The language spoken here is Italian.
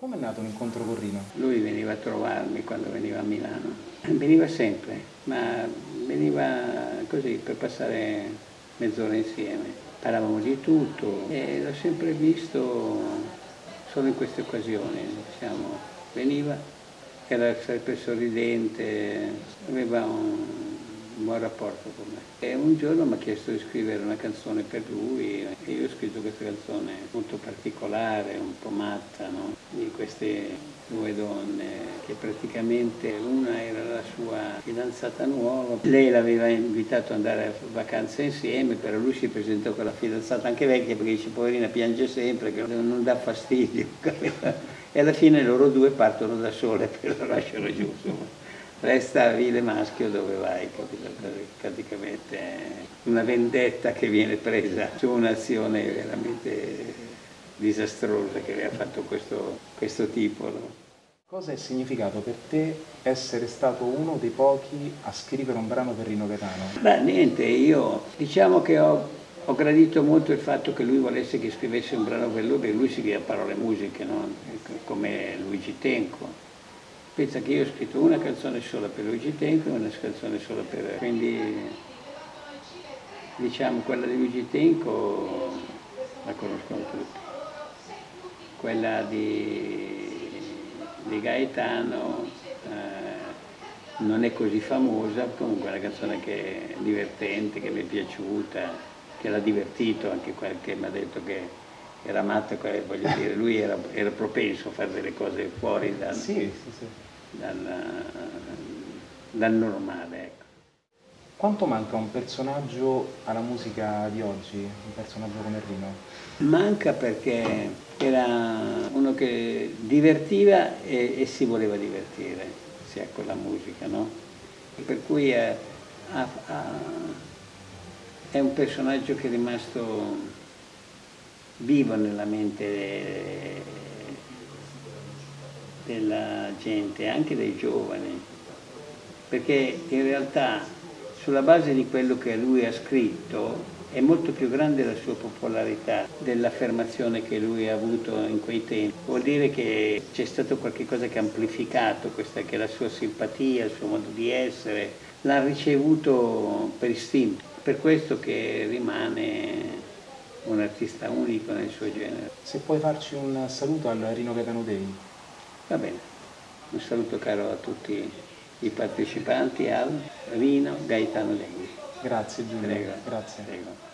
Come è nato l'incontro con Rino? Lui veniva a trovarmi quando veniva a Milano. Veniva sempre, ma veniva così per passare mezz'ora insieme. Parlavamo di tutto e l'ho sempre visto solo in queste occasioni. Diciamo. Veniva, era sempre sorridente, aveva un un buon rapporto con me. E un giorno mi ha chiesto di scrivere una canzone per lui e io ho scritto questa canzone molto particolare, un po' matta, no? di queste due donne che praticamente una era la sua fidanzata nuova, lei l'aveva invitato ad andare a vacanze insieme, però lui si presentò con la fidanzata anche vecchia perché dice poverina piange sempre, che non dà fastidio. e alla fine loro due partono da sole e lo lasciano giù. Insomma resta vile maschio dove vai, capito? praticamente una vendetta che viene presa su un'azione veramente disastrosa che aveva fatto questo, questo tipo. No? Cosa è significato per te essere stato uno dei pochi a scrivere un brano per Rino Gaetano? Beh, niente, io diciamo che ho, ho, gradito molto il fatto che lui volesse che scrivesse un brano per lui, perché lui scriveva parole e musiche, no? come Luigi Tenco Pensa che io ho scritto una canzone sola per Luigi Tenco e una canzone sola per... quindi diciamo quella di Luigi Tenco la conoscono tutti. Quella di, di Gaetano eh, non è così famosa, comunque è una canzone che è divertente, che mi è piaciuta, che l'ha divertito, anche qualche mi ha detto che era matto, voglio dire, lui era, era, propenso a fare delle cose fuori dal, sì, sì, sì. Dal, dal normale. Ecco. Quanto manca un personaggio alla musica di oggi, un personaggio come Rino? Manca perché era uno che divertiva e, e si voleva divertire, sia con la musica, no? Per cui è, ha, ha, è un personaggio che è rimasto vivo nella mente della gente, anche dei giovani, perché in realtà sulla base di quello che lui ha scritto è molto più grande la sua popolarità dell'affermazione che lui ha avuto in quei tempi. Vuol dire che c'è stato qualcosa che ha amplificato questa che è la sua simpatia, il suo modo di essere, l'ha ricevuto per istinto, per questo che rimane un artista unico nel suo genere. Se puoi farci un saluto al Rino Gaetano Day. Va bene, un saluto caro a tutti i partecipanti al Rino Gaetano Day. Grazie Giulio, Prego. grazie. Prego.